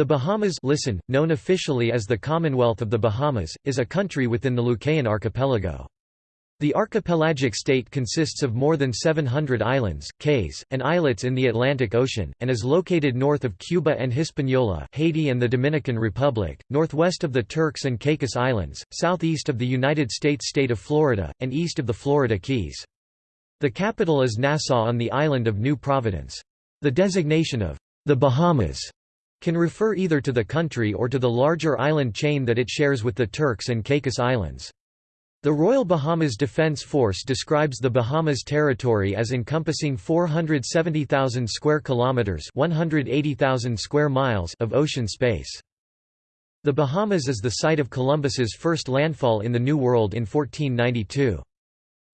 The Bahamas listen, known officially as the Commonwealth of the Bahamas, is a country within the Lucayan archipelago. The archipelagic state consists of more than 700 islands, cays, and islets in the Atlantic Ocean, and is located north of Cuba and Hispaniola Haiti and the Dominican Republic, northwest of the Turks and Caicos Islands, southeast of the United States state of Florida, and east of the Florida Keys. The capital is Nassau on the island of New Providence. The designation of the Bahamas can refer either to the country or to the larger island chain that it shares with the Turks and Caicos Islands. The Royal Bahamas Defence Force describes the Bahamas territory as encompassing 470,000 square kilometers, 180,000 square miles of ocean space. The Bahamas is the site of Columbus's first landfall in the New World in 1492.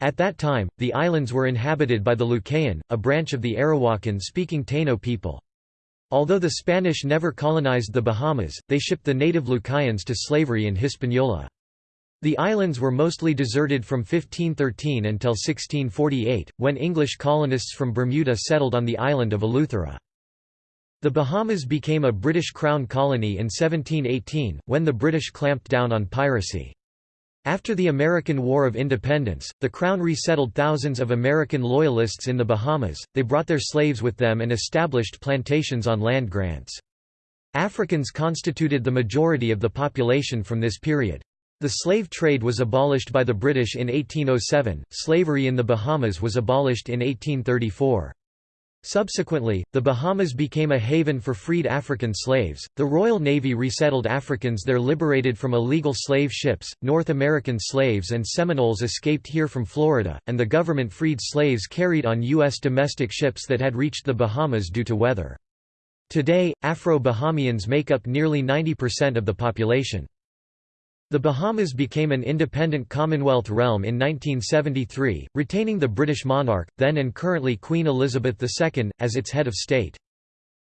At that time, the islands were inhabited by the Lucayan, a branch of the Arawakan-speaking Taino people. Although the Spanish never colonized the Bahamas, they shipped the native Lucayans to slavery in Hispaniola. The islands were mostly deserted from 1513 until 1648, when English colonists from Bermuda settled on the island of Eleuthera. The Bahamas became a British Crown colony in 1718, when the British clamped down on piracy. After the American War of Independence, the Crown resettled thousands of American Loyalists in the Bahamas, they brought their slaves with them and established plantations on land grants. Africans constituted the majority of the population from this period. The slave trade was abolished by the British in 1807, slavery in the Bahamas was abolished in 1834. Subsequently, the Bahamas became a haven for freed African slaves. The Royal Navy resettled Africans there liberated from illegal slave ships. North American slaves and Seminoles escaped here from Florida, and the government freed slaves carried on U.S. domestic ships that had reached the Bahamas due to weather. Today, Afro-Bahamians make up nearly 90% of the population. The Bahamas became an independent Commonwealth realm in 1973, retaining the British monarch, then and currently Queen Elizabeth II, as its head of state.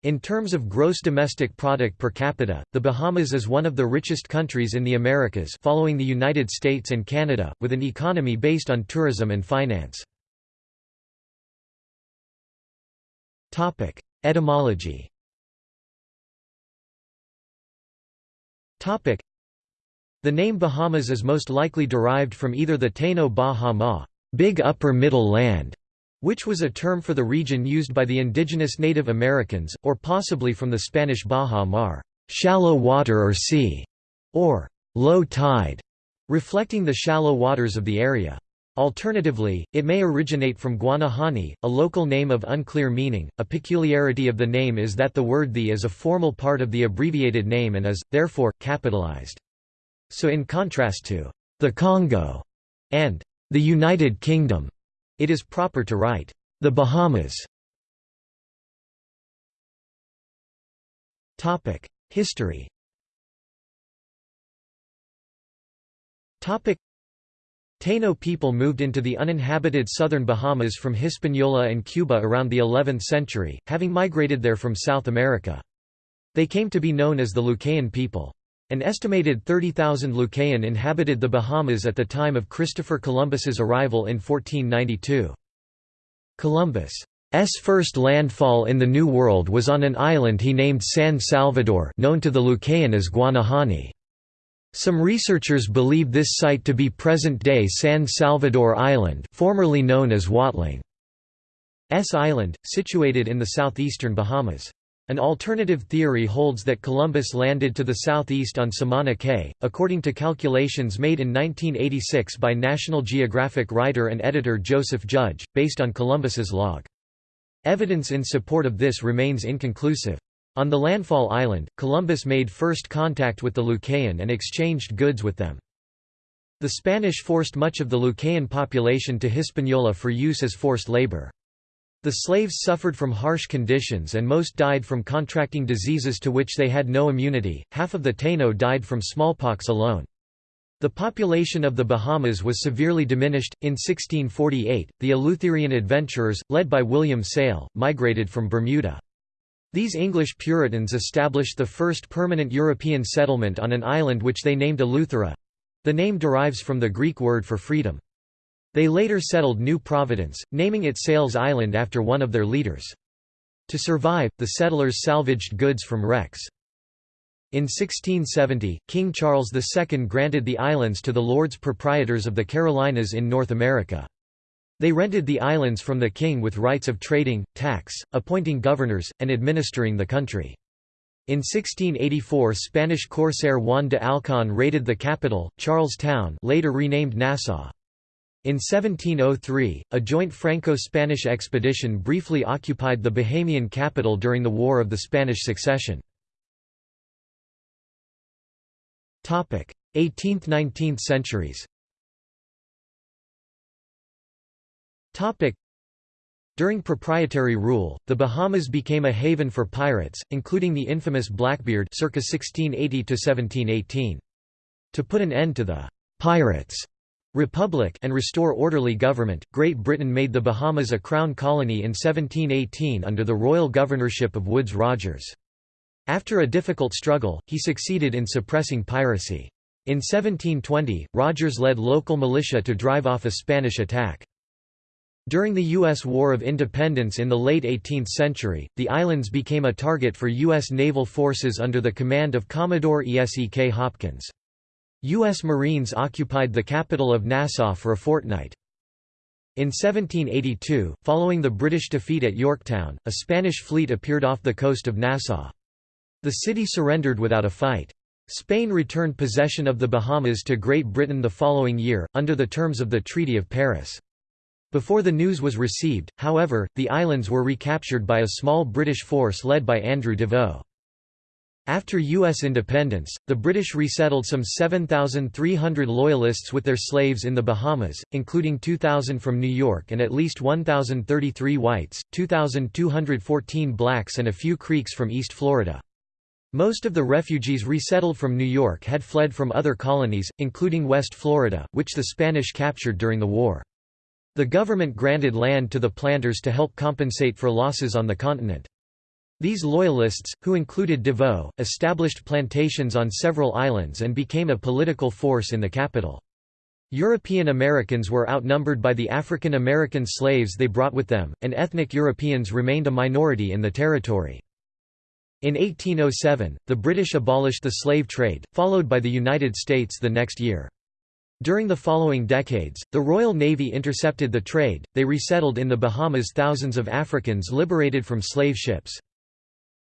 In terms of gross domestic product per capita, the Bahamas is one of the richest countries in the Americas following the United States and Canada, with an economy based on tourism and finance. Etymology the name Bahamas is most likely derived from either the Taino Bahama, big upper middle land", which was a term for the region used by the indigenous Native Americans, or possibly from the Spanish Baja Mar shallow water or sea", or low tide, reflecting the shallow waters of the area. Alternatively, it may originate from Guanahani, a local name of unclear meaning. A peculiarity of the name is that the word the is a formal part of the abbreviated name and is, therefore, capitalized. So in contrast to the Congo and the United Kingdom, it is proper to write the Bahamas. Topic: History. Topic: Taino people moved into the uninhabited southern Bahamas from Hispaniola and Cuba around the 11th century, having migrated there from South America. They came to be known as the Lucayan people. An estimated 30,000 Lucayan inhabited the Bahamas at the time of Christopher Columbus's arrival in 1492. Columbus' first landfall in the New World was on an island he named San Salvador known to the Lucayan as Guanahani. Some researchers believe this site to be present-day San Salvador Island formerly known as Watling. S Island, situated in the southeastern Bahamas. An alternative theory holds that Columbus landed to the southeast on Samana Cay, according to calculations made in 1986 by National Geographic writer and editor Joseph Judge, based on Columbus's log. Evidence in support of this remains inconclusive. On the landfall island, Columbus made first contact with the Lucayan and exchanged goods with them. The Spanish forced much of the Lucayan population to Hispaniola for use as forced labor. The slaves suffered from harsh conditions and most died from contracting diseases to which they had no immunity, half of the Taino died from smallpox alone. The population of the Bahamas was severely diminished. In 1648, the Eleutherian adventurers, led by William Sayle, migrated from Bermuda. These English Puritans established the first permanent European settlement on an island which they named Eleuthera. The name derives from the Greek word for freedom. They later settled New Providence, naming it Sayle's Island after one of their leaders. To survive, the settlers salvaged goods from wrecks. In 1670, King Charles II granted the islands to the Lords Proprietors of the Carolinas in North America. They rented the islands from the king with rights of trading, tax, appointing governors, and administering the country. In 1684 Spanish corsair Juan de Alcon raided the capital, Charles Town later renamed Nassau. In 1703, a joint Franco-Spanish expedition briefly occupied the Bahamian capital during the War of the Spanish Succession. 18th–19th centuries During proprietary rule, the Bahamas became a haven for pirates, including the infamous Blackbeard circa 1680 -1718. To put an end to the «pirates» republic and restore orderly government, Great Britain made the Bahamas a crown colony in 1718 under the royal governorship of Woodes Rogers. After a difficult struggle, he succeeded in suppressing piracy. In 1720, Rogers led local militia to drive off a Spanish attack. During the U.S. War of Independence in the late 18th century, the islands became a target for U.S. naval forces under the command of Commodore E.S.E.K. Hopkins. U.S. Marines occupied the capital of Nassau for a fortnight. In 1782, following the British defeat at Yorktown, a Spanish fleet appeared off the coast of Nassau. The city surrendered without a fight. Spain returned possession of the Bahamas to Great Britain the following year, under the terms of the Treaty of Paris. Before the news was received, however, the islands were recaptured by a small British force led by Andrew Deveaux. After U.S. independence, the British resettled some 7,300 Loyalists with their slaves in the Bahamas, including 2,000 from New York and at least 1,033 whites, 2,214 blacks and a few Creeks from East Florida. Most of the refugees resettled from New York had fled from other colonies, including West Florida, which the Spanish captured during the war. The government granted land to the planters to help compensate for losses on the continent. These loyalists, who included Deveaux, established plantations on several islands and became a political force in the capital. European Americans were outnumbered by the African American slaves they brought with them, and ethnic Europeans remained a minority in the territory. In 1807, the British abolished the slave trade, followed by the United States the next year. During the following decades, the Royal Navy intercepted the trade, they resettled in the Bahamas thousands of Africans liberated from slave ships.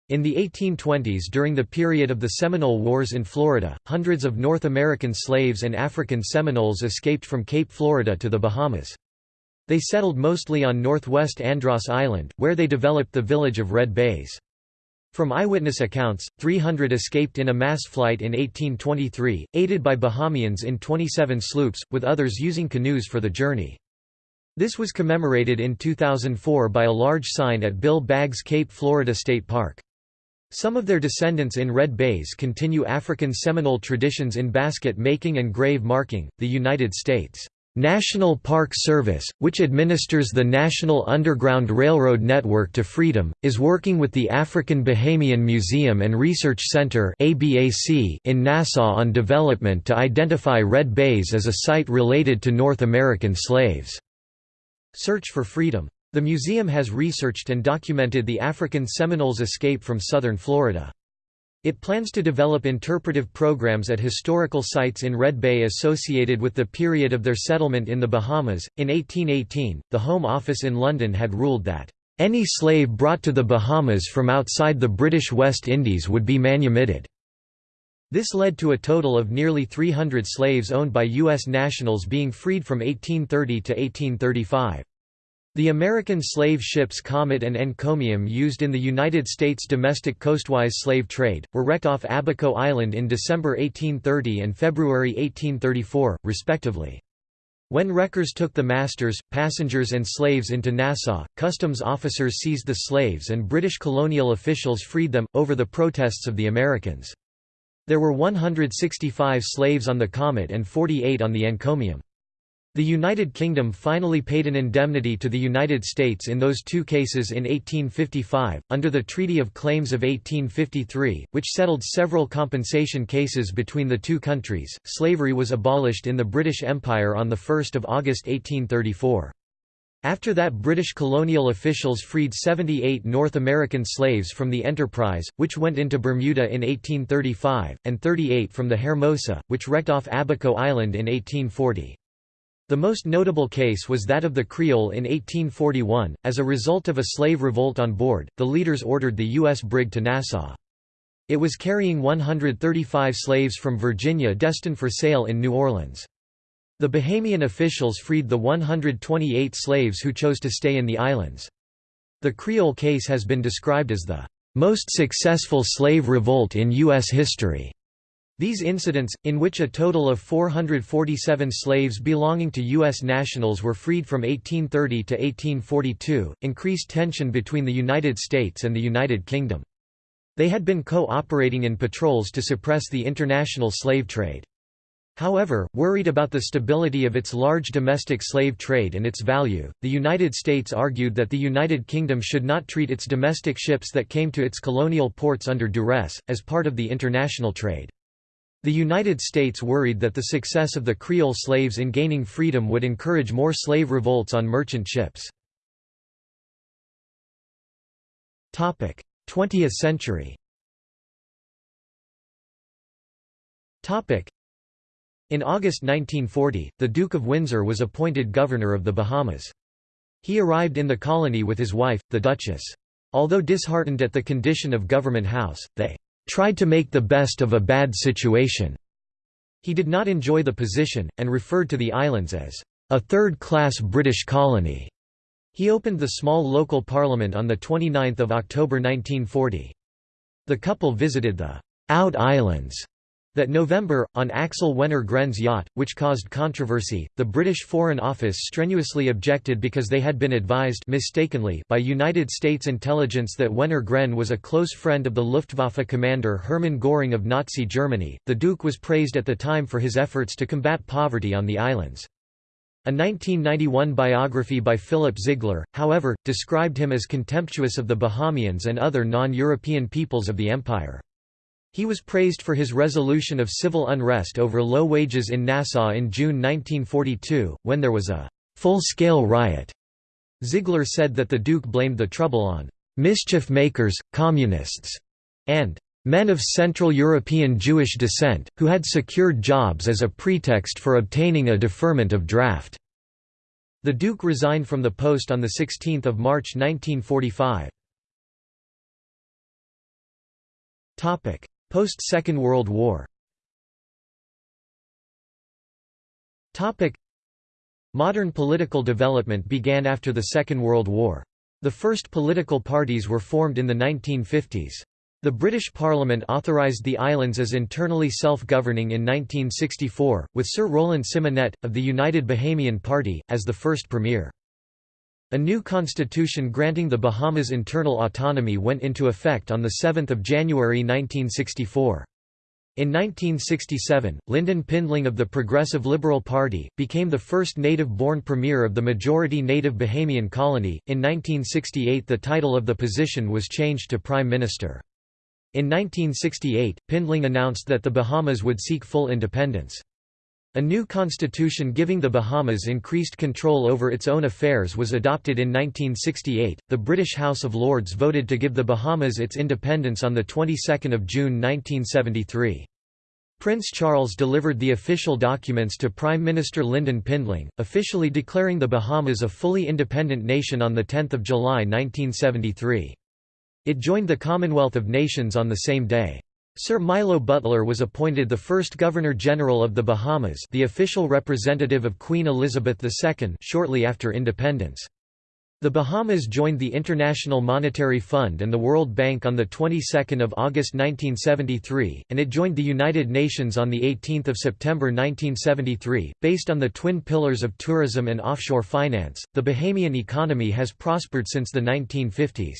In the 1820s during the period of the Seminole Wars in Florida, hundreds of North American slaves and African Seminoles escaped from Cape Florida to the Bahamas. They settled mostly on northwest Andros Island, where they developed the village of Red Bays. From eyewitness accounts, 300 escaped in a mass flight in 1823, aided by Bahamians in 27 sloops, with others using canoes for the journey. This was commemorated in 2004 by a large sign at Bill Baggs Cape Florida State Park. Some of their descendants in Red Bays continue African Seminole traditions in basket making and grave marking. The United States National Park Service, which administers the National Underground Railroad Network to Freedom, is working with the African Bahamian Museum and Research Center in Nassau on development to identify Red Bays as a site related to North American slaves. Search for Freedom. The museum has researched and documented the African Seminoles' escape from southern Florida. It plans to develop interpretive programs at historical sites in Red Bay associated with the period of their settlement in the Bahamas. In 1818, the Home Office in London had ruled that any slave brought to the Bahamas from outside the British West Indies would be manumitted. This led to a total of nearly 300 slaves owned by U.S. nationals being freed from 1830 to 1835. The American slave ships Comet and Encomium used in the United States domestic coastwise slave trade, were wrecked off Abaco Island in December 1830 and February 1834, respectively. When wreckers took the masters, passengers and slaves into Nassau, customs officers seized the slaves and British colonial officials freed them, over the protests of the Americans. There were 165 slaves on the Comet and 48 on the Encomium. The United Kingdom finally paid an indemnity to the United States in those two cases in 1855, under the Treaty of Claims of 1853, which settled several compensation cases between the two countries. Slavery was abolished in the British Empire on 1 August 1834. After that British colonial officials freed 78 North American slaves from the Enterprise, which went into Bermuda in 1835, and 38 from the Hermosa, which wrecked off Abaco Island in 1840. The most notable case was that of the Creole in 1841. As a result of a slave revolt on board, the leaders ordered the U.S. brig to Nassau. It was carrying 135 slaves from Virginia destined for sale in New Orleans. The Bahamian officials freed the 128 slaves who chose to stay in the islands. The Creole case has been described as the most successful slave revolt in U.S. history. These incidents, in which a total of 447 slaves belonging to U.S. nationals were freed from 1830 to 1842, increased tension between the United States and the United Kingdom. They had been co-operating in patrols to suppress the international slave trade. However, worried about the stability of its large domestic slave trade and its value, the United States argued that the United Kingdom should not treat its domestic ships that came to its colonial ports under duress, as part of the international trade. The United States worried that the success of the Creole slaves in gaining freedom would encourage more slave revolts on merchant ships. 20th century in August 1940, the Duke of Windsor was appointed Governor of the Bahamas. He arrived in the colony with his wife, the Duchess. Although disheartened at the condition of Government House, they "...tried to make the best of a bad situation." He did not enjoy the position, and referred to the islands as, "...a third-class British colony." He opened the small local parliament on 29 October 1940. The couple visited the «Out Islands» That November, on Axel Wenner Gren's yacht, which caused controversy, the British Foreign Office strenuously objected because they had been advised mistakenly by United States intelligence that Wenner Gren was a close friend of the Luftwaffe commander Hermann Göring of Nazi Germany. The Duke was praised at the time for his efforts to combat poverty on the islands. A 1991 biography by Philip Ziegler, however, described him as contemptuous of the Bahamians and other non-European peoples of the empire. He was praised for his resolution of civil unrest over low wages in Nassau in June 1942, when there was a full-scale riot. Ziegler said that the Duke blamed the trouble on mischief makers, communists, and men of Central European Jewish descent, who had secured jobs as a pretext for obtaining a deferment of draft. The Duke resigned from the post on 16 March 1945. Post-Second World War Modern political development began after the Second World War. The first political parties were formed in the 1950s. The British Parliament authorised the islands as internally self-governing in 1964, with Sir Roland Symonette, of the United Bahamian Party, as the first premier. A new constitution granting the Bahamas internal autonomy went into effect on 7 January 1964. In 1967, Lynden Pindling of the Progressive Liberal Party, became the first native-born premier of the majority native Bahamian colony. In 1968 the title of the position was changed to Prime Minister. In 1968, Pindling announced that the Bahamas would seek full independence. A new constitution giving the Bahamas increased control over its own affairs was adopted in 1968. The British House of Lords voted to give the Bahamas its independence on the 22nd of June 1973. Prince Charles delivered the official documents to Prime Minister Lynden Pindling, officially declaring the Bahamas a fully independent nation on 10 July 1973. It joined the Commonwealth of Nations on the same day. Sir Milo Butler was appointed the first Governor-General of the Bahamas the official representative of Queen Elizabeth II shortly after independence. The Bahamas joined the International Monetary Fund and the World Bank on the 22nd of August 1973, and it joined the United Nations on the 18th of September 1973. Based on the twin pillars of tourism and offshore finance, the Bahamian economy has prospered since the 1950s.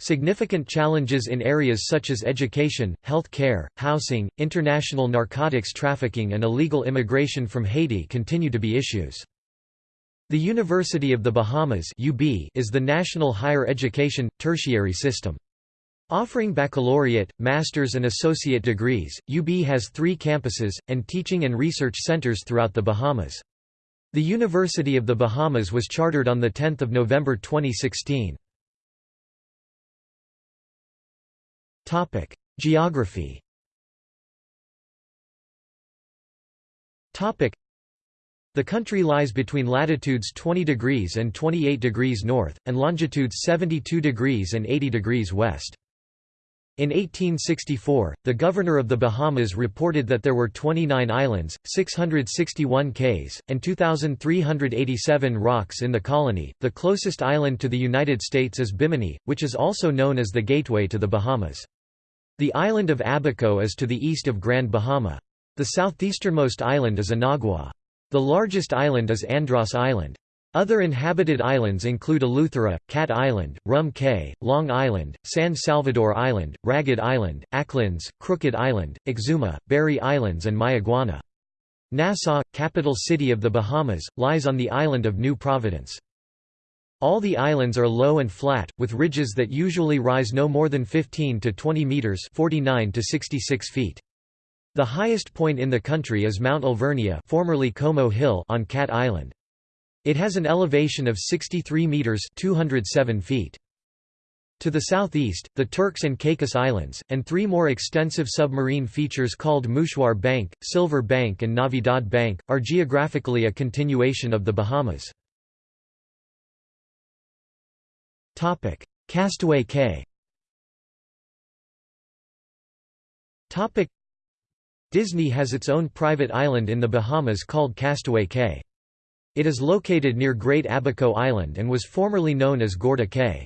Significant challenges in areas such as education, health care, housing, international narcotics trafficking and illegal immigration from Haiti continue to be issues. The University of the Bahamas is the national higher education, tertiary system. Offering baccalaureate, master's and associate degrees, UB has three campuses, and teaching and research centers throughout the Bahamas. The University of the Bahamas was chartered on 10 November 2016. Geography the country lies between latitudes 20 degrees and 28 degrees north, and longitudes 72 degrees and 80 degrees west. In 1864, the governor of the Bahamas reported that there were 29 islands, 661 cays, and 2,387 rocks in the colony. The closest island to the United States is Bimini, which is also known as the gateway to the Bahamas. The island of Abaco is to the east of Grand Bahama. The southeasternmost island is Inagua. The largest island is Andros Island. Other inhabited islands include Eleuthera, Cat Island, Rum Cay, Long Island, San Salvador Island, Ragged Island, Acklins, Crooked Island, Exuma, Berry Islands and Mayaguana. Nassau, capital city of the Bahamas, lies on the island of New Providence. All the islands are low and flat, with ridges that usually rise no more than 15 to 20 meters (49 to 66 feet). The highest point in the country is Mount Alvernia, formerly Como Hill, on Cat Island. It has an elevation of 63 meters (207 feet). To the southeast, the Turks and Caicos Islands, and three more extensive submarine features called Mouchoir Bank, Silver Bank and Navidad Bank, are geographically a continuation of the Bahamas. Castaway Cay Disney has its own private island in the Bahamas called Castaway Cay. It is located near Great Abaco Island and was formerly known as Gorda Cay.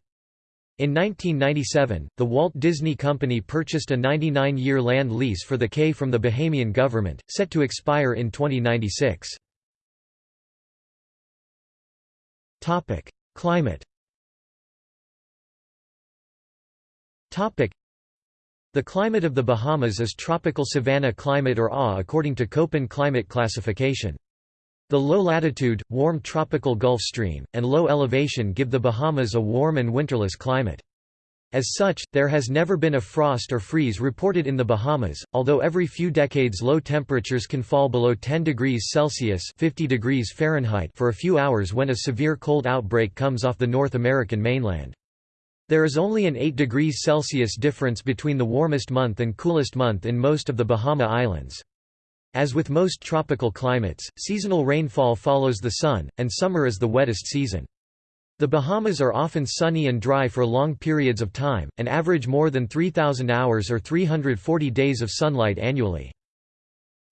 In 1997, the Walt Disney Company purchased a 99-year land lease for the Cay from the Bahamian government, set to expire in 2096. Climate The climate of the Bahamas is tropical savanna climate or AW according to Köppen climate classification. The low-latitude, warm tropical Gulf Stream, and low elevation give the Bahamas a warm and winterless climate. As such, there has never been a frost or freeze reported in the Bahamas, although every few decades low temperatures can fall below 10 degrees Celsius 50 degrees Fahrenheit for a few hours when a severe cold outbreak comes off the North American mainland. There is only an 8 degrees Celsius difference between the warmest month and coolest month in most of the Bahama Islands. As with most tropical climates, seasonal rainfall follows the sun, and summer is the wettest season. The Bahamas are often sunny and dry for long periods of time, and average more than 3,000 hours or 340 days of sunlight annually.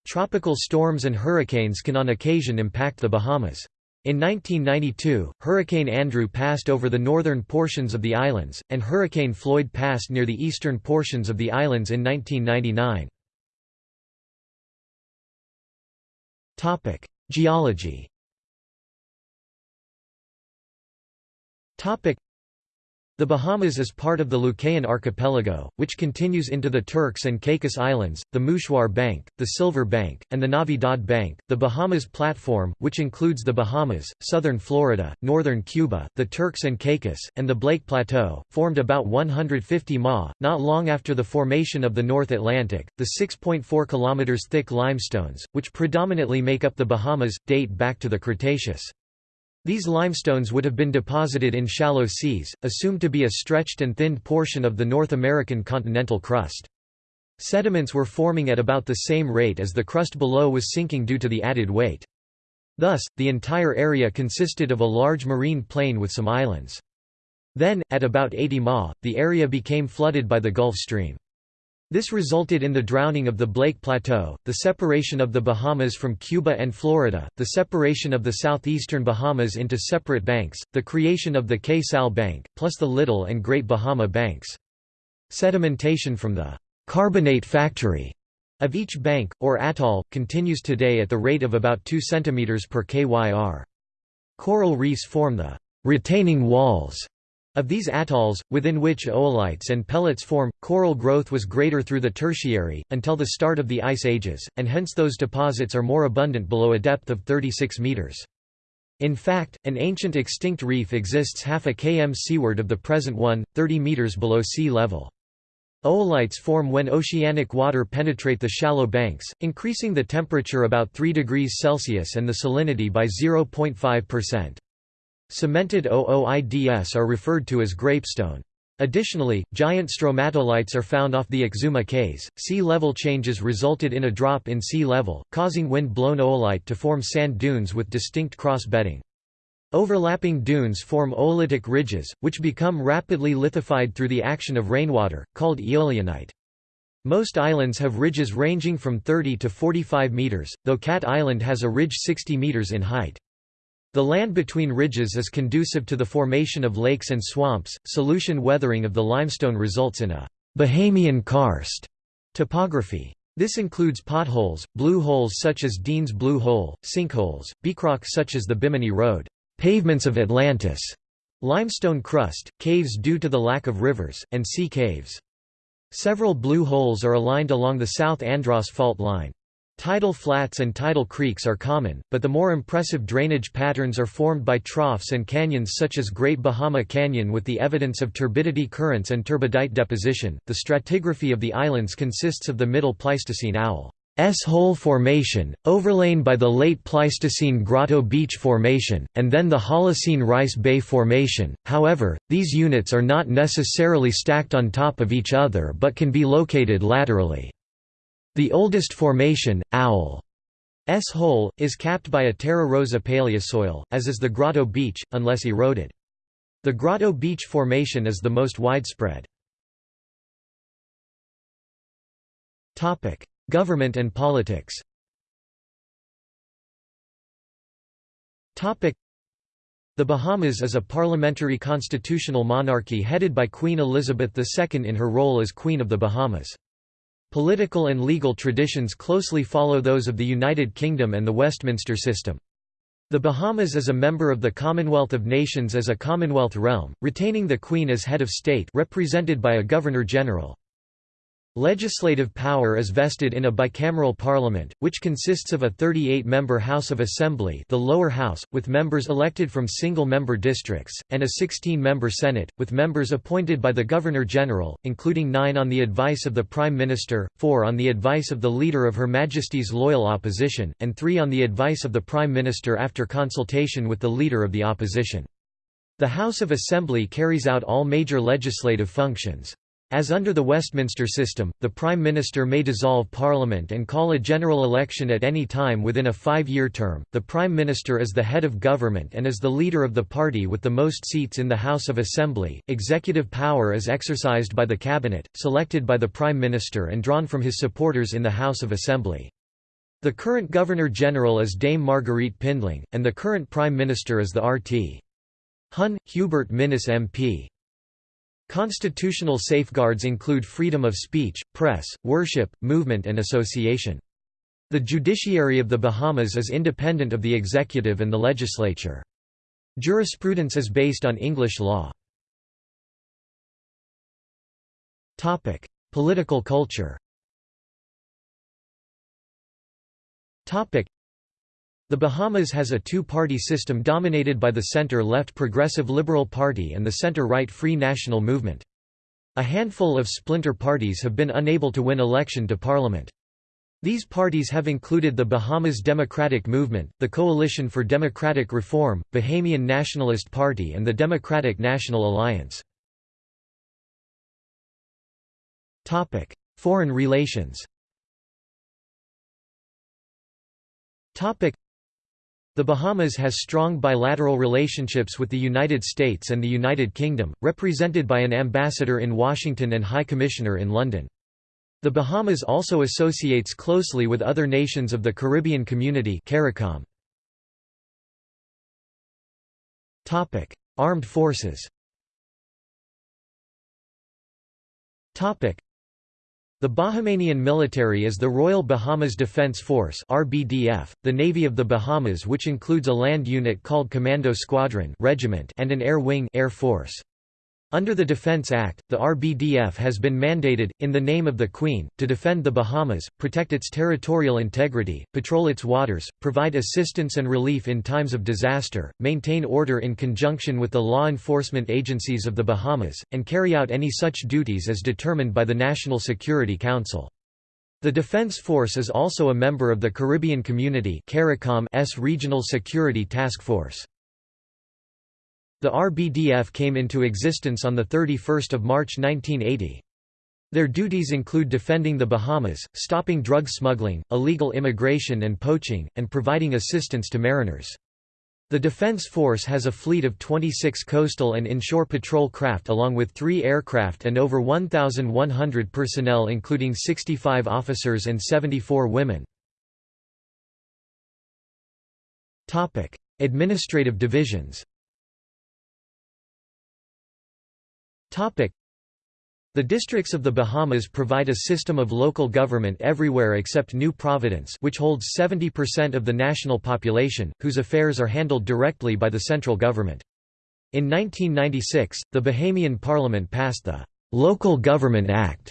Tropical storms and hurricanes can on occasion impact the Bahamas. In 1992, Hurricane Andrew passed over the northern portions of the islands, and Hurricane Floyd passed near the eastern portions of the islands in 1999. Geology the Bahamas is part of the Lucayan Archipelago, which continues into the Turks and Caicos Islands, the Mouchoir Bank, the Silver Bank, and the Navidad Bank. The Bahamas Platform, which includes the Bahamas, southern Florida, northern Cuba, the Turks and Caicos, and the Blake Plateau, formed about 150 ma, not long after the formation of the North Atlantic. The 6.4 km thick limestones, which predominantly make up the Bahamas, date back to the Cretaceous. These limestones would have been deposited in shallow seas, assumed to be a stretched and thinned portion of the North American continental crust. Sediments were forming at about the same rate as the crust below was sinking due to the added weight. Thus, the entire area consisted of a large marine plain with some islands. Then, at about 80 ma, the area became flooded by the Gulf Stream. This resulted in the drowning of the Blake Plateau, the separation of the Bahamas from Cuba and Florida, the separation of the southeastern Bahamas into separate banks, the creation of the Cay-Sal Bank, plus the Little and Great Bahama Banks. Sedimentation from the «carbonate factory» of each bank, or atoll, continues today at the rate of about 2 cm per kyr. Coral reefs form the «retaining walls» Of these atolls, within which oolites and pellets form, coral growth was greater through the Tertiary, until the start of the Ice Ages, and hence those deposits are more abundant below a depth of 36 meters. In fact, an ancient extinct reef exists half a km seaward of the present one, 30 meters below sea level. Oolites form when oceanic water penetrate the shallow banks, increasing the temperature about 3 degrees Celsius and the salinity by 0.5%. Cemented ooids are referred to as grapestone. Additionally, giant stromatolites are found off the Exuma Cays. Sea level changes resulted in a drop in sea level, causing wind-blown oolite to form sand dunes with distinct cross-bedding. Overlapping dunes form oolitic ridges, which become rapidly lithified through the action of rainwater, called eolianite. Most islands have ridges ranging from 30 to 45 meters, though Cat Island has a ridge 60 meters in height. The land between ridges is conducive to the formation of lakes and swamps. Solution weathering of the limestone results in a Bahamian karst topography. This includes potholes, blue holes such as Dean's Blue Hole, sinkholes, beachrock such as the Bimini Road, pavements of Atlantis, limestone crust, caves due to the lack of rivers, and sea caves. Several blue holes are aligned along the South Andros fault line. Tidal flats and tidal creeks are common, but the more impressive drainage patterns are formed by troughs and canyons such as Great Bahama Canyon with the evidence of turbidity currents and turbidite deposition. The stratigraphy of the islands consists of the Middle Pleistocene Owl's Hole formation, overlain by the late Pleistocene Grotto Beach Formation, and then the Holocene Rice Bay Formation. However, these units are not necessarily stacked on top of each other but can be located laterally. The oldest formation, Owl S hole, is capped by a Terra Rosa paleosoil, as is the Grotto Beach, unless eroded. The Grotto Beach Formation is the most widespread. Government and politics The Bahamas is a parliamentary constitutional monarchy headed by Queen Elizabeth II in her role as Queen of the Bahamas. Political and legal traditions closely follow those of the United Kingdom and the Westminster system. The Bahamas is a member of the Commonwealth of Nations as a Commonwealth realm, retaining the Queen as head of state represented by a Governor-General. Legislative power is vested in a bicameral parliament, which consists of a 38-member House of Assembly the lower house, with members elected from single-member districts, and a 16-member Senate, with members appointed by the Governor-General, including nine on the advice of the Prime Minister, four on the advice of the Leader of Her Majesty's Loyal Opposition, and three on the advice of the Prime Minister after consultation with the Leader of the Opposition. The House of Assembly carries out all major legislative functions. As under the Westminster system, the Prime Minister may dissolve Parliament and call a general election at any time within a five-year term. The Prime Minister is the head of government and is the leader of the party with the most seats in the House of Assembly. Executive power is exercised by the Cabinet, selected by the Prime Minister and drawn from his supporters in the House of Assembly. The current Governor-General is Dame Marguerite Pindling, and the current Prime Minister is the RT. Hun, Hubert Minnis MP. Constitutional safeguards include freedom of speech, press, worship, movement and association. The judiciary of the Bahamas is independent of the executive and the legislature. Jurisprudence is based on English law. Political culture the Bahamas has a two-party system dominated by the center-left Progressive Liberal Party and the center-right Free National Movement. A handful of splinter parties have been unable to win election to parliament. These parties have included the Bahamas Democratic Movement, the Coalition for Democratic Reform, Bahamian Nationalist Party and the Democratic National Alliance. Foreign relations the Bahamas has strong bilateral relationships with the United States and the United Kingdom, represented by an ambassador in Washington and High Commissioner in London. The Bahamas also associates closely with other nations of the Caribbean Community CARICOM. Armed forces the Bahamian military is the Royal Bahamas Defense Force (RBDF), the Navy of the Bahamas which includes a land unit called Commando Squadron Regiment and an air wing Air Force. Under the Defense Act, the RBDF has been mandated, in the name of the Queen, to defend the Bahamas, protect its territorial integrity, patrol its waters, provide assistance and relief in times of disaster, maintain order in conjunction with the law enforcement agencies of the Bahamas, and carry out any such duties as determined by the National Security Council. The Defense Force is also a member of the Caribbean Community CARICOM's Regional Security Task Force. The RBDF came into existence on 31 March 1980. Their duties include defending the Bahamas, stopping drug smuggling, illegal immigration and poaching, and providing assistance to mariners. The Defense Force has a fleet of 26 coastal and inshore patrol craft along with three aircraft and over 1,100 personnel including 65 officers and 74 women. Administrative divisions The districts of the Bahamas provide a system of local government everywhere except New Providence which holds 70% of the national population, whose affairs are handled directly by the central government. In 1996, the Bahamian Parliament passed the Local Government Act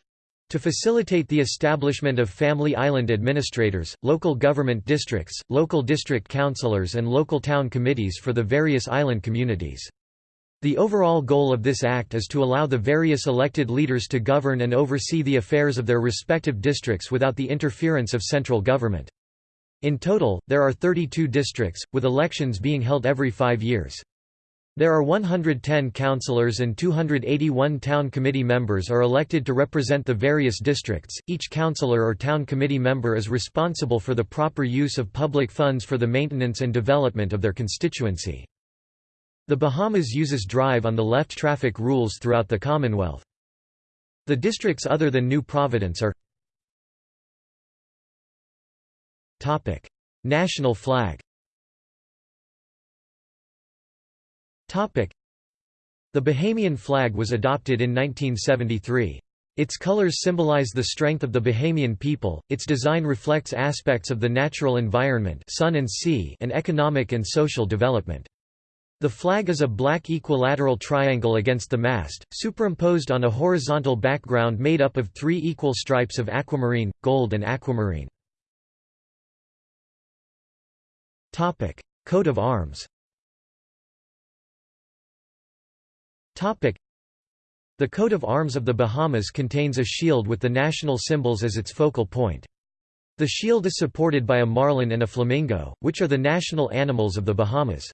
to facilitate the establishment of family island administrators, local government districts, local district councillors and local town committees for the various island communities. The overall goal of this act is to allow the various elected leaders to govern and oversee the affairs of their respective districts without the interference of central government. In total, there are 32 districts, with elections being held every five years. There are 110 councillors and 281 town committee members are elected to represent the various districts. Each councillor or town committee member is responsible for the proper use of public funds for the maintenance and development of their constituency. The Bahamas uses drive on the left traffic rules throughout the Commonwealth. The districts other than New Providence are Topic: National flag Topic: The Bahamian flag was adopted in 1973. Its colors symbolize the strength of the Bahamian people, its design reflects aspects of the natural environment sun and, sea and economic and social development. The flag is a black equilateral triangle against the mast, superimposed on a horizontal background made up of three equal stripes of aquamarine, gold and aquamarine. Coat of arms The coat of arms of the Bahamas contains a shield with the national symbols as its focal point. The shield is supported by a marlin and a flamingo, which are the national animals of the Bahamas.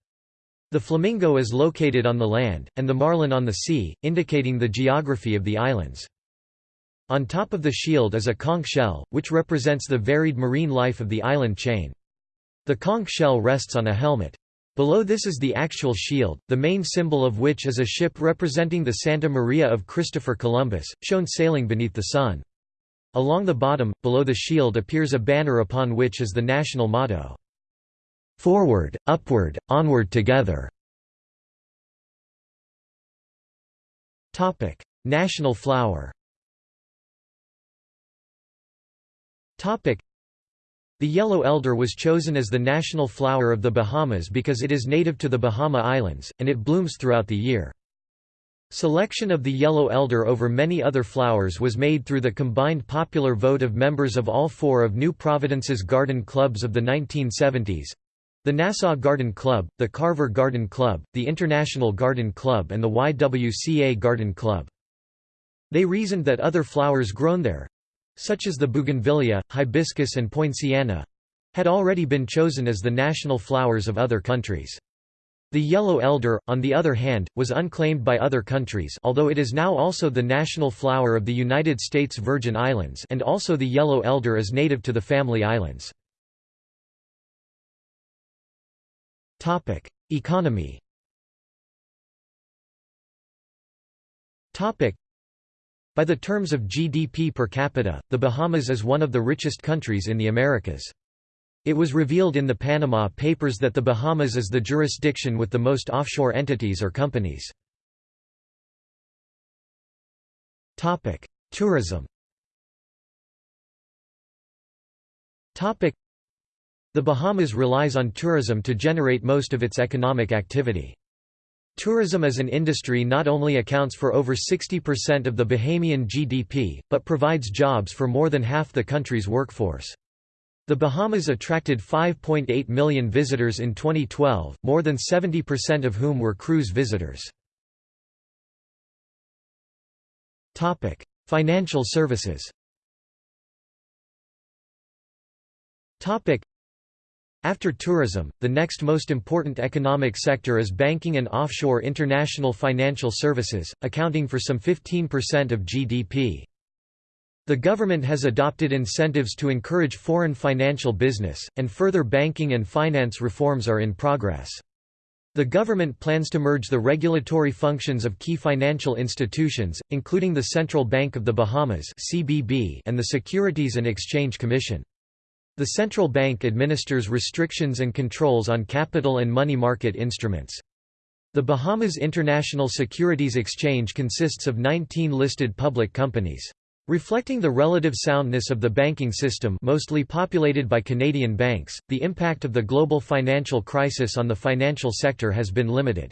The flamingo is located on the land, and the marlin on the sea, indicating the geography of the islands. On top of the shield is a conch shell, which represents the varied marine life of the island chain. The conch shell rests on a helmet. Below this is the actual shield, the main symbol of which is a ship representing the Santa Maria of Christopher Columbus, shown sailing beneath the sun. Along the bottom, below the shield appears a banner upon which is the national motto. Forward, upward, onward together. National flower. The yellow elder was chosen as the national flower of the Bahamas because it is native to the Bahama Islands, and it blooms throughout the year. Selection of the yellow elder over many other flowers was made through the combined popular vote of members of all four of New Providence's garden clubs of the 1970s, the Nassau Garden Club, the Carver Garden Club, the International Garden Club and the YWCA Garden Club. They reasoned that other flowers grown there—such as the bougainvillea, hibiscus and poinciana—had already been chosen as the national flowers of other countries. The yellow elder, on the other hand, was unclaimed by other countries although it is now also the national flower of the United States Virgin Islands and also the yellow elder is native to the Family Islands. Economy. By the terms of GDP per capita, the Bahamas is one of the richest countries in the Americas. It was revealed in the Panama Papers that the Bahamas is the jurisdiction with the most offshore entities or companies. Topic: Tourism. The Bahamas relies on tourism to generate most of its economic activity. Tourism as an industry not only accounts for over 60% of the Bahamian GDP, but provides jobs for more than half the country's workforce. The Bahamas attracted 5.8 million visitors in 2012, more than 70% of whom were cruise visitors. Financial services after tourism, the next most important economic sector is banking and offshore international financial services, accounting for some 15% of GDP. The government has adopted incentives to encourage foreign financial business, and further banking and finance reforms are in progress. The government plans to merge the regulatory functions of key financial institutions, including the Central Bank of the Bahamas and the Securities and Exchange Commission. The central bank administers restrictions and controls on capital and money market instruments. The Bahamas International Securities Exchange consists of 19 listed public companies. Reflecting the relative soundness of the banking system mostly populated by Canadian banks, the impact of the global financial crisis on the financial sector has been limited.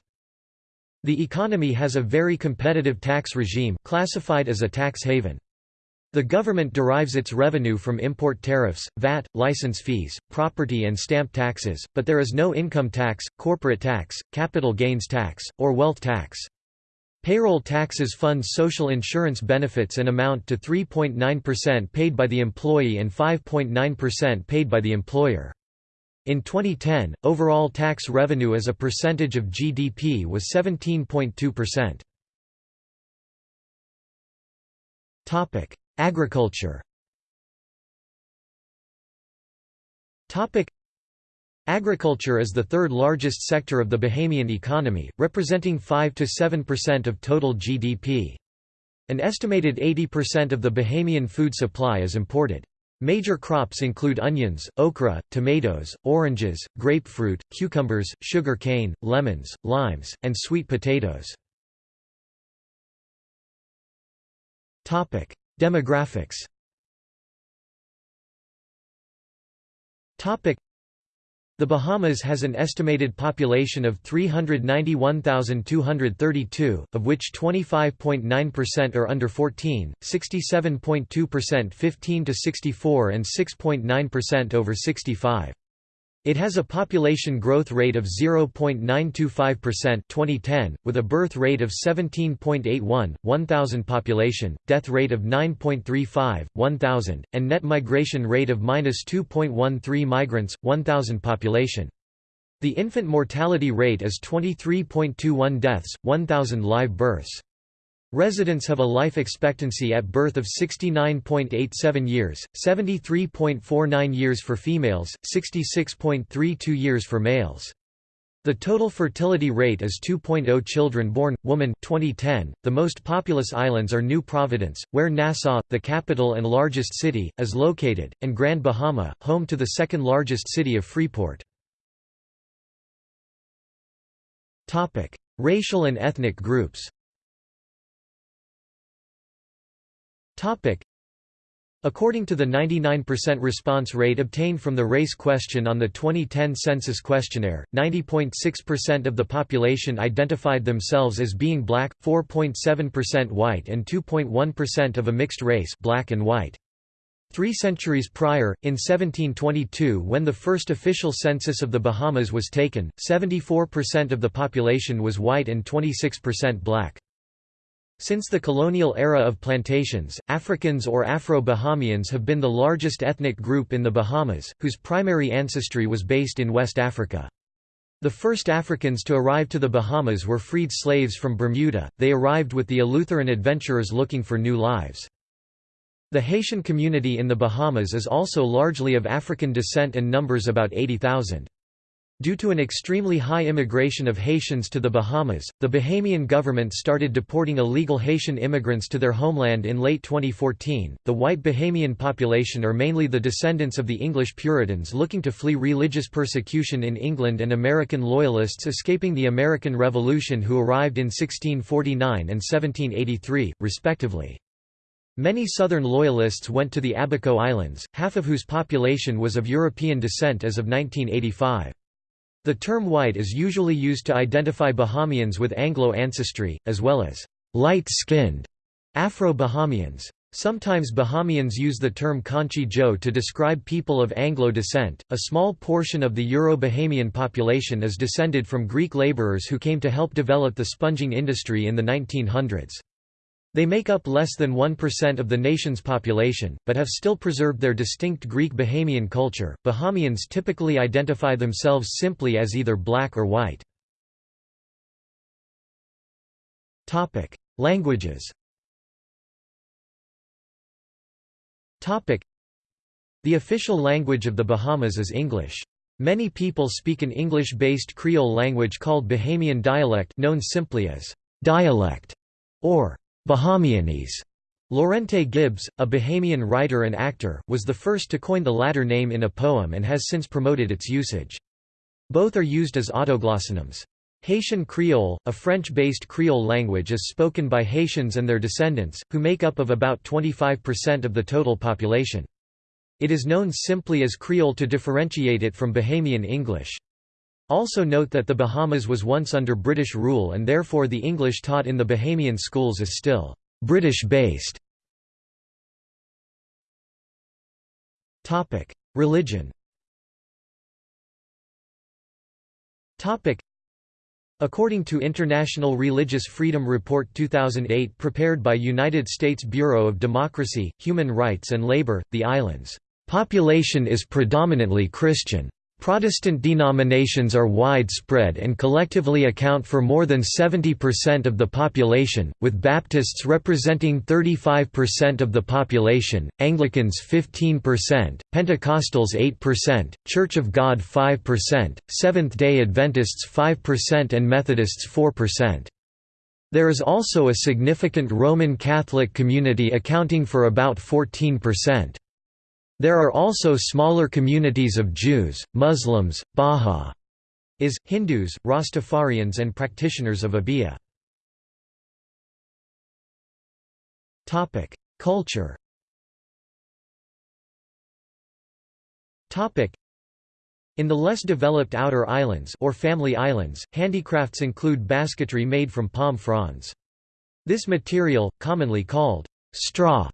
The economy has a very competitive tax regime classified as a tax haven. The government derives its revenue from import tariffs, VAT, license fees, property and stamp taxes, but there is no income tax, corporate tax, capital gains tax, or wealth tax. Payroll taxes fund social insurance benefits and amount to 3.9% paid by the employee and 5.9% paid by the employer. In 2010, overall tax revenue as a percentage of GDP was 17.2%. Topic: Agriculture Agriculture is the third largest sector of the Bahamian economy, representing 5–7% of total GDP. An estimated 80% of the Bahamian food supply is imported. Major crops include onions, okra, tomatoes, oranges, grapefruit, cucumbers, sugar cane, lemons, limes, and sweet potatoes. Demographics the Bahamas has an estimated population of 391,232, of which 25.9% are under 14, 67.2% 15 to 64 and 6.9% over 65. It has a population growth rate of 0.925% 2010, with a birth rate of 17.81, 1,000 population, death rate of 9.35, 1,000, and net migration rate of -2.13 migrants, 1,000 population. The infant mortality rate is 23.21 deaths, 1,000 live births. Residents have a life expectancy at birth of 69.87 years, 73.49 years for females, 66.32 years for males. The total fertility rate is 2.0 children born, woman 2010. The most populous islands are New Providence, where Nassau, the capital and largest city, is located, and Grand Bahama, home to the second largest city of Freeport. Racial and ethnic groups According to the 99% response rate obtained from the race question on the 2010 census questionnaire, 90.6% of the population identified themselves as being black, 4.7% white and 2.1% of a mixed race black and white. Three centuries prior, in 1722 when the first official census of the Bahamas was taken, 74% of the population was white and 26% black. Since the colonial era of plantations, Africans or Afro-Bahamians have been the largest ethnic group in the Bahamas, whose primary ancestry was based in West Africa. The first Africans to arrive to the Bahamas were freed slaves from Bermuda, they arrived with the Eleutheran adventurers looking for new lives. The Haitian community in the Bahamas is also largely of African descent and numbers about 80,000. Due to an extremely high immigration of Haitians to the Bahamas, the Bahamian government started deporting illegal Haitian immigrants to their homeland in late 2014. The white Bahamian population are mainly the descendants of the English Puritans looking to flee religious persecution in England and American Loyalists escaping the American Revolution who arrived in 1649 and 1783, respectively. Many Southern Loyalists went to the Abaco Islands, half of whose population was of European descent as of 1985. The term white is usually used to identify Bahamians with Anglo ancestry, as well as light-skinned Afro-Bahamians. Sometimes Bahamians use the term Conchy Joe to describe people of Anglo descent. A small portion of the Euro-Bahamian population is descended from Greek laborers who came to help develop the sponging industry in the 1900s. They make up less than 1% of the nation's population, but have still preserved their distinct Greek Bahamian culture. Bahamians typically identify themselves simply as either black or white. Topic: Languages. Topic: The official language of the Bahamas is English. Many people speak an English-based Creole language called Bahamian dialect known simply as dialect or Bahamianese. Laurente Gibbs, a Bahamian writer and actor, was the first to coin the latter name in a poem and has since promoted its usage. Both are used as autoglossonyms. Haitian Creole, a French-based Creole language is spoken by Haitians and their descendants, who make up of about 25% of the total population. It is known simply as Creole to differentiate it from Bahamian English. Also note that the Bahamas was once under British rule and therefore the English taught in the Bahamian schools is still British-based. Religion According to International Religious Freedom Report 2008 prepared by United States Bureau of Democracy, Human Rights and Labor, the island's population is predominantly Christian. Protestant denominations are widespread and collectively account for more than 70% of the population, with Baptists representing 35% of the population, Anglicans 15%, Pentecostals 8%, Church of God 5%, Seventh-day Adventists 5% and Methodists 4%. There is also a significant Roman Catholic community accounting for about 14%. There are also smaller communities of Jews, Muslims, Bahá'ís, Hindus, Rastafarians and practitioners of Obeah. Culture in the less developed outer islands or family islands, handicrafts include basketry made from palm fronds. This material, commonly called straw,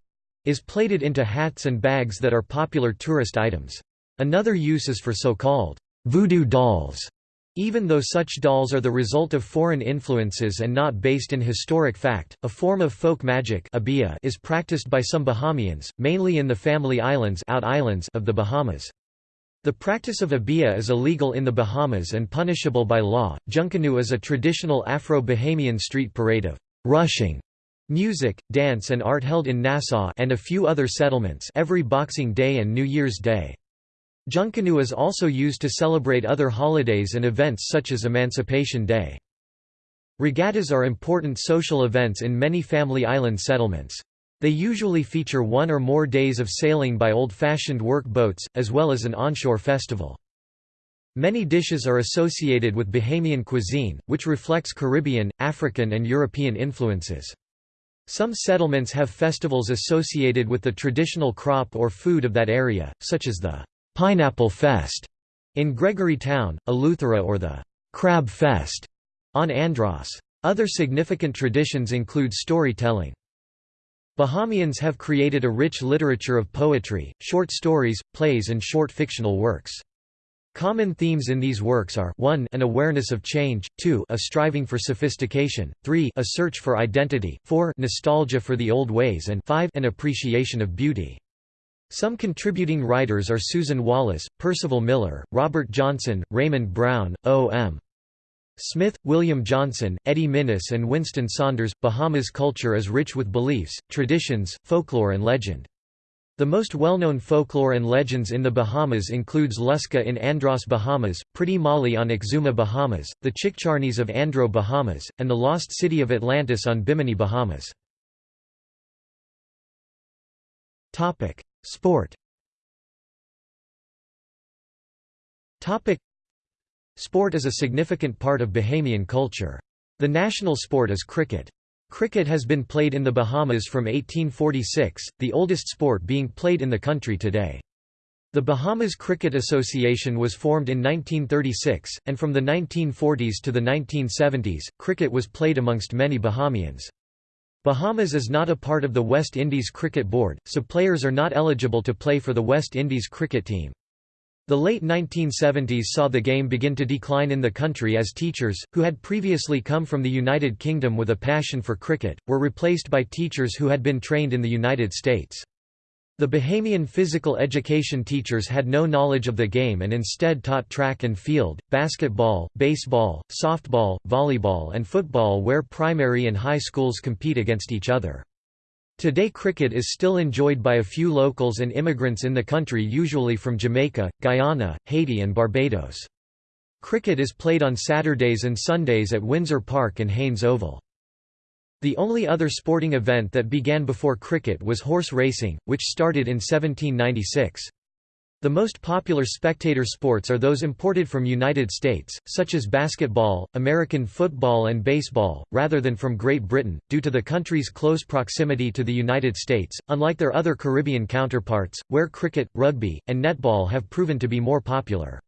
is plated into hats and bags that are popular tourist items. Another use is for so-called voodoo dolls. Even though such dolls are the result of foreign influences and not based in historic fact, a form of folk magic is practiced by some Bahamians, mainly in the Family Islands, out islands of the Bahamas. The practice of Obeah is illegal in the Bahamas and punishable by law. Junkanoo is a traditional Afro-Bahamian street parade of rushing Music, dance and art held in Nassau and a few other settlements every Boxing Day and New Year's Day. Junkanoo is also used to celebrate other holidays and events such as Emancipation Day. Regattas are important social events in many family island settlements. They usually feature one or more days of sailing by old-fashioned work boats, as well as an onshore festival. Many dishes are associated with Bahamian cuisine, which reflects Caribbean, African and European influences. Some settlements have festivals associated with the traditional crop or food of that area, such as the Pineapple Fest in Gregory Town, Eleuthera or the Crab Fest on Andros. Other significant traditions include storytelling. Bahamians have created a rich literature of poetry, short stories, plays and short fictional works. Common themes in these works are 1 an awareness of change, 2 a striving for sophistication, 3 a search for identity, 4 nostalgia for the old ways and 5 an appreciation of beauty. Some contributing writers are Susan Wallace, Percival Miller, Robert Johnson, Raymond Brown, O.M. Smith, William Johnson, Eddie Minnis and Winston Saunders. Bahamas culture is rich with beliefs, traditions, folklore and legend. The most well-known folklore and legends in the Bahamas includes Lusca in Andros, Bahamas, Pretty Molly on Exuma, Bahamas, the Chickcharneys of Andro, Bahamas, and the lost city of Atlantis on Bimini, Bahamas. Sport Sport is a significant part of Bahamian culture. The national sport is cricket. Cricket has been played in the Bahamas from 1846, the oldest sport being played in the country today. The Bahamas Cricket Association was formed in 1936, and from the 1940s to the 1970s, cricket was played amongst many Bahamians. Bahamas is not a part of the West Indies Cricket Board, so players are not eligible to play for the West Indies cricket team. The late 1970s saw the game begin to decline in the country as teachers, who had previously come from the United Kingdom with a passion for cricket, were replaced by teachers who had been trained in the United States. The Bahamian physical education teachers had no knowledge of the game and instead taught track and field, basketball, baseball, softball, volleyball and football where primary and high schools compete against each other. Today cricket is still enjoyed by a few locals and immigrants in the country usually from Jamaica, Guyana, Haiti and Barbados. Cricket is played on Saturdays and Sundays at Windsor Park and Haynes Oval. The only other sporting event that began before cricket was horse racing, which started in 1796. The most popular spectator sports are those imported from United States, such as basketball, American football and baseball, rather than from Great Britain, due to the country's close proximity to the United States, unlike their other Caribbean counterparts, where cricket, rugby, and netball have proven to be more popular.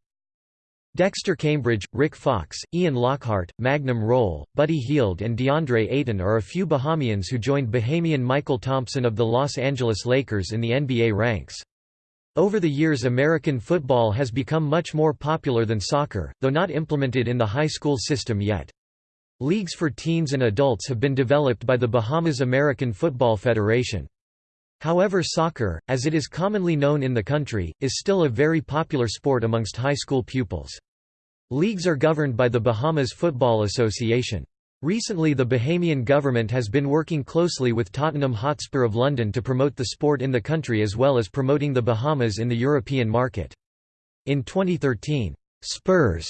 Dexter Cambridge, Rick Fox, Ian Lockhart, Magnum Rolle, Buddy Hield and DeAndre Ayton are a few Bahamians who joined Bahamian Mychal Thompson of the Los Angeles Lakers in the NBA ranks. Over the years American football has become much more popular than soccer, though not implemented in the high school system yet. Leagues for teens and adults have been developed by the Bahamas American Football Federation. However soccer, as it is commonly known in the country, is still a very popular sport amongst high school pupils. Leagues are governed by the Bahamas Football Association. Recently the Bahamian government has been working closely with Tottenham Hotspur of London to promote the sport in the country as well as promoting the Bahamas in the European market. In 2013, Spurs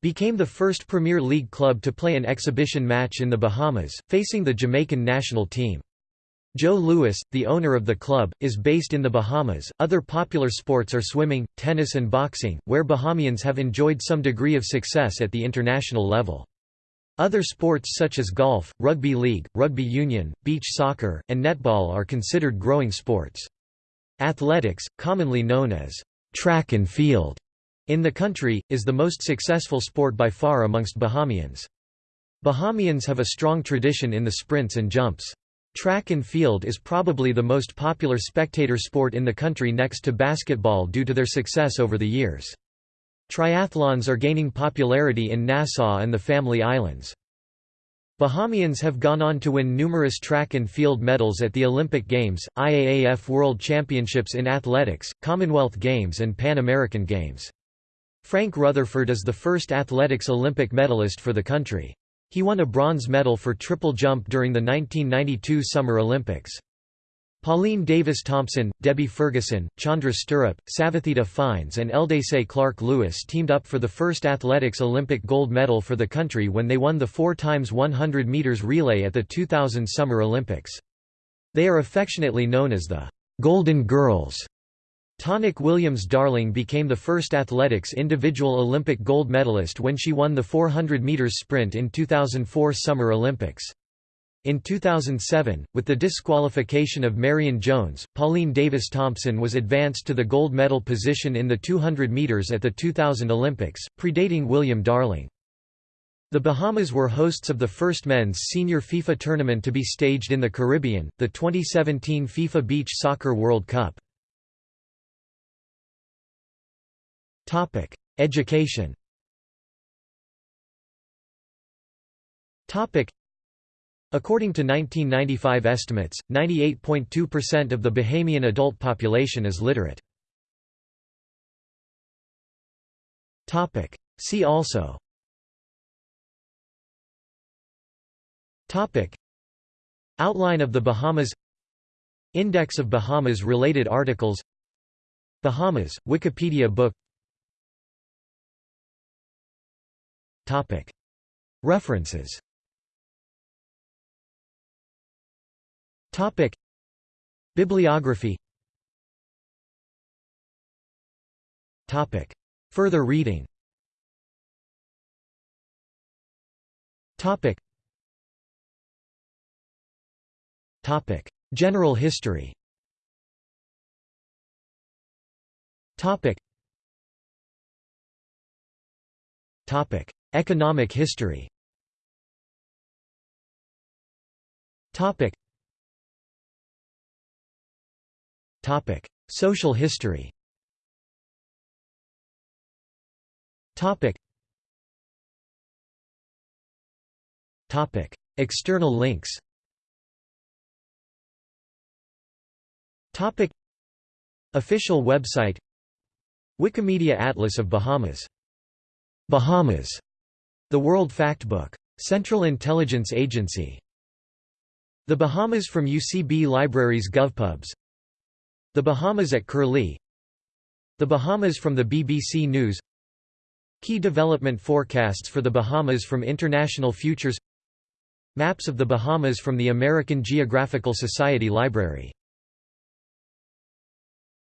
became the first Premier League club to play an exhibition match in the Bahamas, facing the Jamaican national team. Joe Lewis, the owner of the club, is based in the Bahamas. Other popular sports are swimming, tennis, and boxing, where Bahamians have enjoyed some degree of success at the international level. Other sports such as golf, rugby league, rugby union, beach soccer, and netball are considered growing sports. Athletics, commonly known as track and field, in the country, is the most successful sport by far amongst Bahamians. Bahamians have a strong tradition in the sprints and jumps. Track and field is probably the most popular spectator sport in the country next to basketball due to their success over the years. Triathlons are gaining popularity in Nassau and the Family Islands. Bahamians have gone on to win numerous track and field medals at the Olympic Games, IAAF World Championships in Athletics, Commonwealth Games and Pan American Games. Frank Rutherford is the first athletics Olympic medalist for the country. He won a bronze medal for triple jump during the 1992 Summer Olympics. Pauline Davis Thompson, Debbie Ferguson, Chandra Sturrup, Savatheda Fynes and Eldece Clarke Lewis teamed up for the first athletics Olympic gold medal for the country when they won the 4 times 100 meters relay at the 2000 Summer Olympics. They are affectionately known as the Golden Girls. Tonique Williams-Darling became the first athletics individual Olympic gold medalist when she won the 400 meters sprint in 2004 Summer Olympics. In 2007, with the disqualification of Marion Jones, Pauline Davis Thompson was advanced to the gold medal position in the 200 meters at the 2000 Olympics, predating William Darling. The Bahamas were hosts of the first men's senior FIFA tournament to be staged in the Caribbean, the 2017 FIFA Beach Soccer World Cup. Topic: Education. Topic: According to 1995 estimates, 98.2% of the Bahamian adult population is literate. See also. Outline of the Bahamas. Index of Bahamas related articles. Bahamas, Wikipedia book. References Bibliography. Topic. Further reading. Topic. Topic. General history. Topic. Topic. Economic history. Topic. Topic. Social history Topic. Topic. External links Topic. Official website Wikimedia Atlas of Bahamas Bahamas, The World Factbook. Central Intelligence Agency The Bahamas from UCB Libraries GovPubs The Bahamas at Curlie. The Bahamas from the BBC News. Key development forecasts for the Bahamas from International Futures. Maps of the Bahamas from the American Geographical Society Library